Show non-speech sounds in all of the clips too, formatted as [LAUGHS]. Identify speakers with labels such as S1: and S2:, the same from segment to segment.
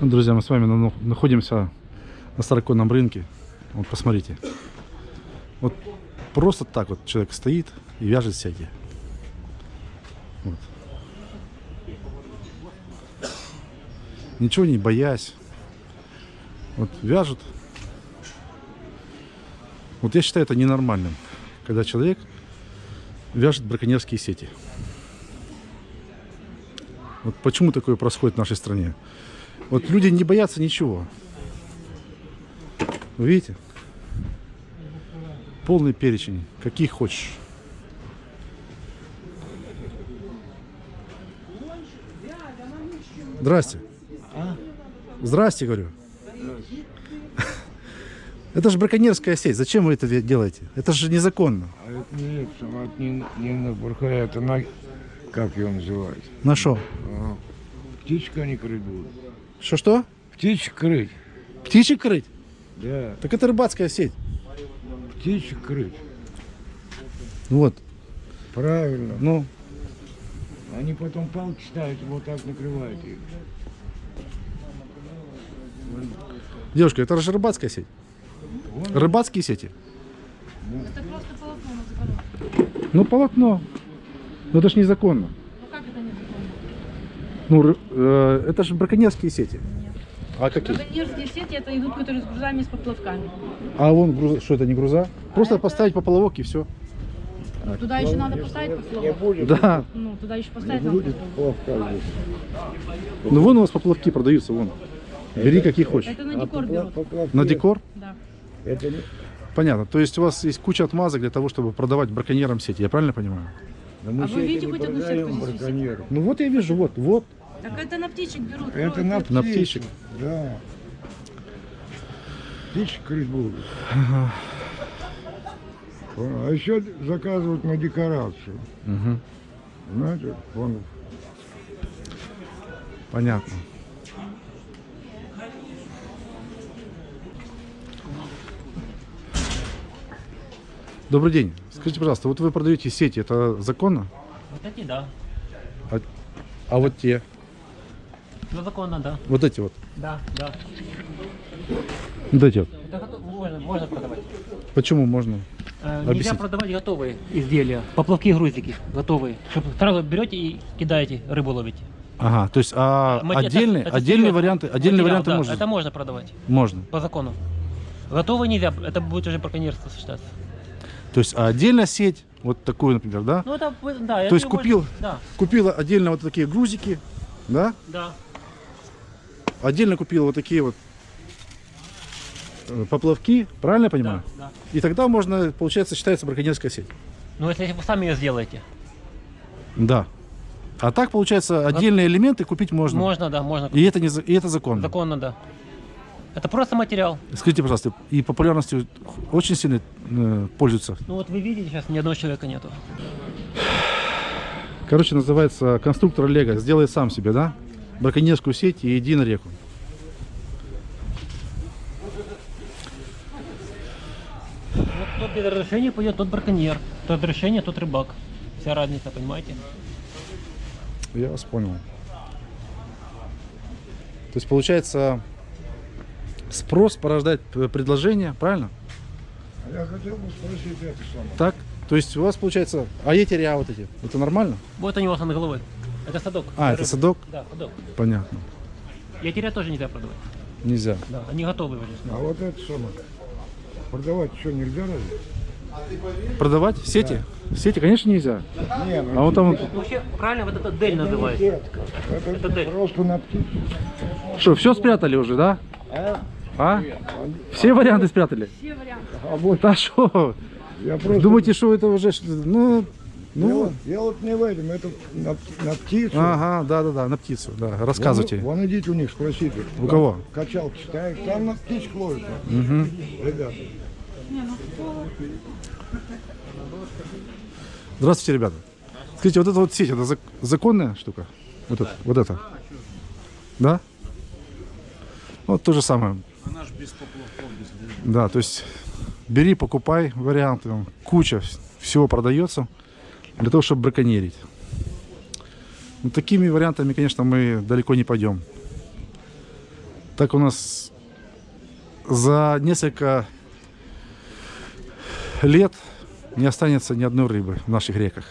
S1: Друзья, мы с вами на- находимся на староконном рынке. Вот посмотрите. Вот просто так вот человек стоит и вяжет сети. Вот. Ничего не боясь. Вот вяжут. Вот я считаю это ненормальным, когда человек вяжет браконьерские сети. Вот почему такое происходит в нашей стране? Вот люди не боятся ничего. Вы видите? Полный перечень, каких хочешь. Здрасте. Здрасте, говорю. [LAUGHS] Это же браконьерская сеть. Зачем вы это де- делаете? Это же незаконно.
S2: А это не сама, это не, не на бурхая, это на... Как его называют?
S1: На что?
S2: А, птичка крыть будут.
S1: Что-что?
S2: Птичек крыть.
S1: Птичек крыть?
S2: Да,
S1: Так это рыбацкая сеть.
S2: птичек крыть.
S1: Ну Вот.
S2: Правильно.
S1: Ну,
S2: Они потом палки ставят, вот так накрывают их.
S1: девушка, это же рыбацкая сеть.
S2: Вон,
S1: Рыбацкие сети.
S3: Это просто полотно на загородке.
S1: Ну, полотно. Но это же незаконно.
S3: Ну как это незаконно?
S1: Ну, э, это же браконьерские сети. А какие?
S3: Браконьерские сети это идут, которые с грузами, с поплавками.
S1: А вон, груза- что это, не груза? Просто
S3: это-
S1: поставить поплавок и все.
S3: Ну, туда еще надо поставить
S2: не
S3: поплавок.
S2: будет.
S1: Да.
S3: Ну, туда еще
S2: Не
S3: поставить надо
S2: будет
S3: поплавок.
S2: плавка здесь.
S1: Ну, вон у вас поплавки продаются, вон. Бери какие хочешь.
S3: Это на
S2: А
S3: декор
S2: попла-
S3: берут.
S2: поплавки-
S1: На декор?
S3: Да.
S2: Это не...
S1: Понятно. То есть у вас есть куча отмазок для того, чтобы продавать браконьерам сети. Я правильно понимаю?
S2: Но мы
S3: А вы видите хоть одну сетку здесь.
S1: Ну вот я вижу, вот, вот.
S3: Так это на птичек берут.
S2: Это на
S1: На
S2: птичек.
S1: птичек.
S2: Да. Птичек крыть будут. А еще заказывают на декорацию.
S1: Мгм.
S2: Знаете, вон
S1: Понятно. Добрый день. Скажите, пожалуйста, вот вы продаете сети, это законно?
S4: Вот эти, да.
S1: А, а вот те,
S4: Ну, законно, да.
S1: вот эти вот,
S4: Да, да.
S1: вот эти вот.
S4: Это можно, можно продавать.
S1: Почему можно?
S4: Э, нельзя продавать готовые изделия, поплавки, грузики готовые. Чтобы сразу берете и кидаете, рыбу ловите.
S1: Ага, то есть а
S4: Мы- это-
S1: отдельные,
S4: это
S1: отдельные
S4: секрет.
S1: варианты, отдельные
S4: Материал,
S1: варианты
S4: да,
S1: можно?
S4: Это можно продавать
S1: Можно.
S4: по закону. Готовые нельзя, это будет уже браконьерство считаться.
S1: То есть а отдельно сеть, вот такую, например, да?
S4: Ну это, да.
S1: То есть купил?
S4: Да,
S1: Купила отдельно вот такие грузики, да?
S4: да.
S1: Отдельно купила вот такие вот э, поплавки, правильно я понимаю?
S4: Да, да.
S1: И тогда можно, получается, считается браконьерская сеть.
S4: Ну если вы сами ее сделаете.
S1: Да. А так, получается, отдельные элементы купить можно.
S4: Можно, да, можно.
S1: И это, не, и это законно.
S4: Законно, да. Это просто материал.
S1: Скажите, пожалуйста, и популярностью очень сильно э, пользуются.
S4: Ну вот вы видите, сейчас ни одного человека нету.
S1: Короче, называется конструктор Лего. Сделай сам себе, да? Браконьерскую сеть и иди на реку.
S4: Вот кто без разрешения пойдет, тот браконьер. Тот разрешение, тот рыбак. Вся разница, понимаете?
S1: Я вас понял. То есть, получается, спрос порождает предложение, правильно?
S2: А Я хотел бы спросить это самое.
S1: Так? То есть у вас получается, а эти ря вот эти, это нормально?
S4: Вот у него над головой. Это садок.
S1: А, это
S4: Рыба.
S1: садок?
S4: Да, садок.
S1: Понятно.
S4: Ятеря тоже нельзя продавать.
S1: Нельзя.
S4: Да, они готовы уже.
S2: А вот это самое. Продавать что, нельзя разве?
S1: Продавать сети? Сети, конечно, нельзя.
S2: Не,
S1: А
S2: ну
S1: вот там
S4: Вообще, правильно, вот это дель называется.
S2: сетка. Это,
S4: Это дель.
S2: просто на птицу.
S1: Что, все спрятали уже, да? А? Все варианты спрятали?
S3: Все варианты.
S2: А вот
S1: Да что?
S2: я просто...
S1: Думаете, что это уже, ну, ну,
S2: Дело, дело не в этом, это на, на птицу.
S1: ага, да-да-да, на птицу, да, рассказывайте.
S2: Вон, вон идите у них спросите.
S1: У
S2: Там
S1: кого?
S2: Качалки ставят, там на птичку ловят.
S1: Мгм.
S2: Ребята.
S3: Не, ну?
S1: Здравствуйте, ребята. Скажите, вот эта вот сеть, это зак- законная штука? Вот это, вот это? Да? Вот то же самое. Да, то есть бери, покупай варианты, куча вс- всего продается для того, чтобы браконьерить. Ну, такими вариантами, конечно, мы далеко не пойдем. Так у нас за несколько лет не останется ни одной рыбы в наших реках.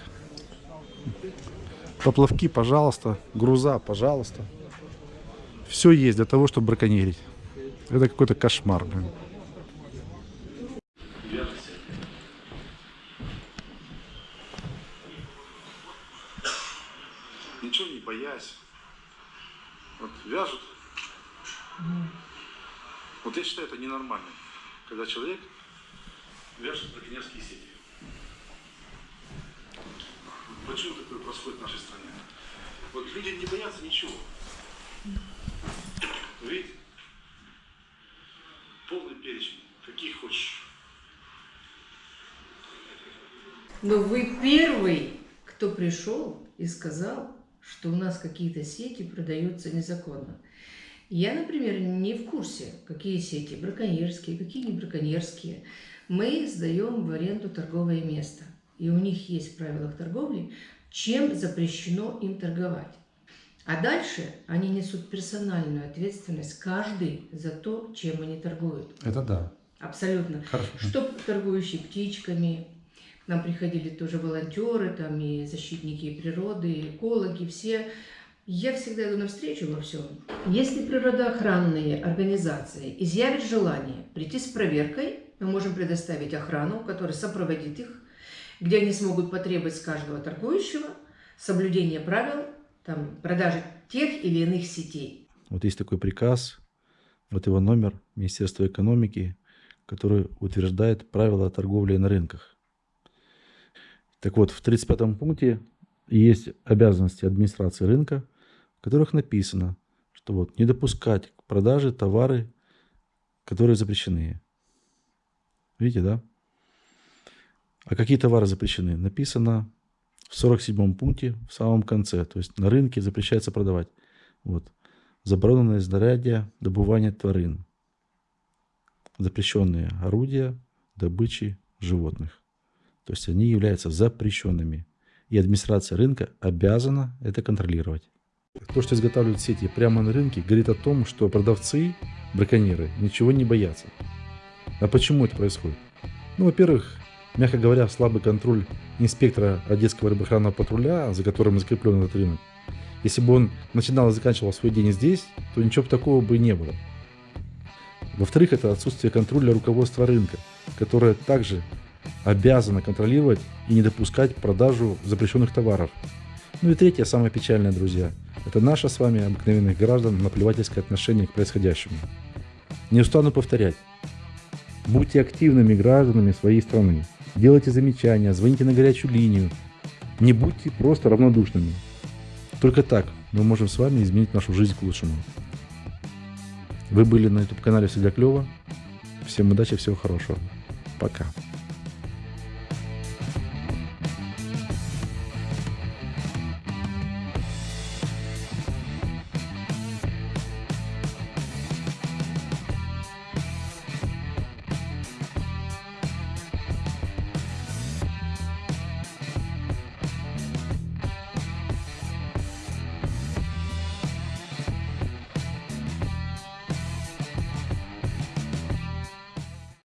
S1: Поплавки, пожалуйста, груза, пожалуйста. Все есть для того, чтобы браконьерить. Это какой-то кошмар, блин. Ничего не боясь. Вот вяжут. Вот я считаю, это ненормально. Когда человек вяжет браконьерские сети. Почему такое происходит в нашей стране? Вот люди не боятся ничего. Видите? Полный перечень. Каких хочешь.
S5: Но вы первый, кто пришел и сказал, что у нас какие-то сети продаются незаконно. Я, например, не в курсе, какие сети браконьерские, какие не браконьерские. Мы сдаем в аренду торговое место. И у них есть в правилах торговли, чем запрещено им торговать. А дальше они несут персональную ответственность, каждый за то, чем они торгуют.
S1: Это да.
S5: Абсолютно.
S1: Хорошо.
S5: Что торгующие птичками, к нам приходили тоже волонтеры, там и защитники природы, и экологи, все. Я всегда иду навстречу во всем. Если природоохранные организации изъявят желание прийти с проверкой, мы можем предоставить охрану, которая сопроводит их, где они смогут потребовать с каждого торгующего соблюдение правил там, продажи тех или иных сетей.
S1: Вот есть такой приказ, вот его номер Министерства экономики, который утверждает правила торговли на рынках. Так вот, в 35 пункте есть обязанности администрации рынка, в которых написано, что вот не допускать к продаже товары, которые запрещены. Видите, да? А какие товары запрещены? Написано в 47 пункте в самом конце. То есть на рынке запрещается продавать. Вот. Забороненное знаряддя добывания тварин. Запрещенные орудия добычи животных. То есть они являются запрещенными. И администрация рынка обязана это контролировать. То, что изготавливают сети прямо на рынке, говорит о том, что продавцы, браконьеры, ничего не боятся. А почему это происходит? Ну, во-первых, мягко говоря, слабый контроль инспектора Одесского рыбоохранного патруля, за которым закреплен этот рынок. Если бы он начинал и заканчивал свой день здесь, то ничего бы такого бы не было. Во-вторых, это отсутствие контроля руководства рынка, которое также обязано контролировать и не допускать продажу запрещенных товаров. Ну и третье, самое печальное, друзья, это наше с вами, обыкновенных граждан, наплевательское отношение к происходящему. Не устану повторять. Будьте активными гражданами своей страны. Делайте замечания, звоните на горячую линию. Не будьте просто равнодушными. Только так мы можем с вами изменить нашу жизнь к лучшему. Вы были на YouTube канале Всегда Клево. Всем удачи, всего хорошего. Пока.